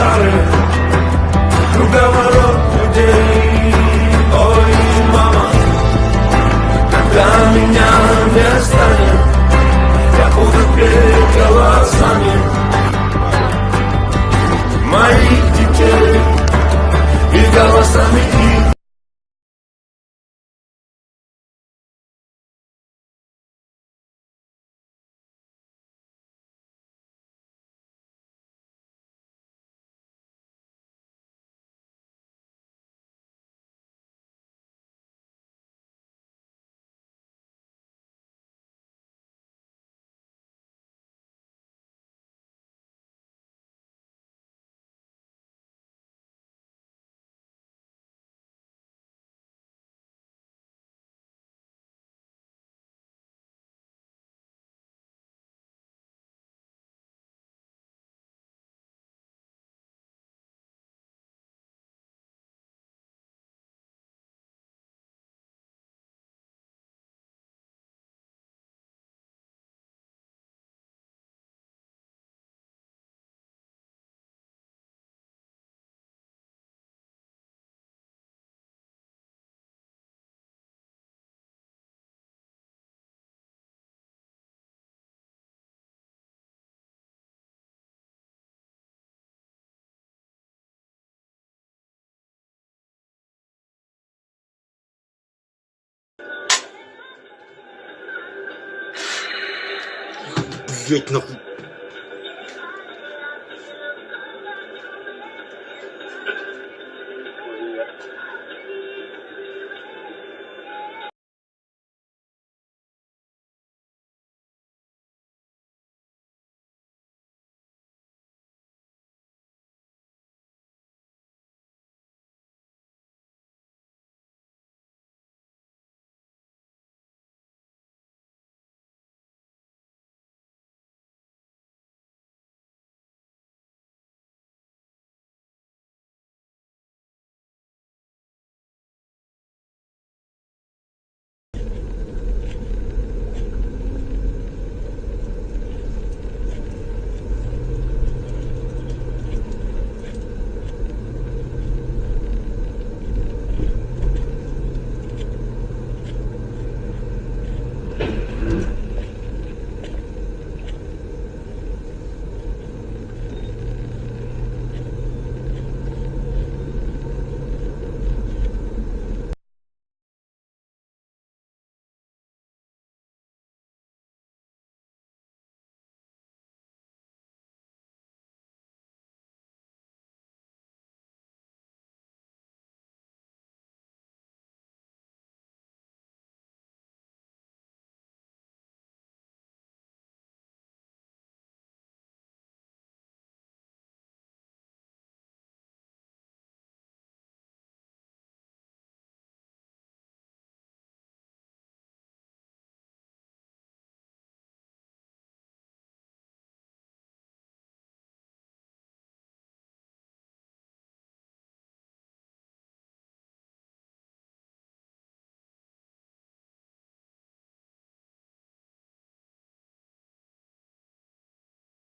базары Круговорот людей Ой, мама Когда меня не станет Я буду петь голосами Блять, нахуй.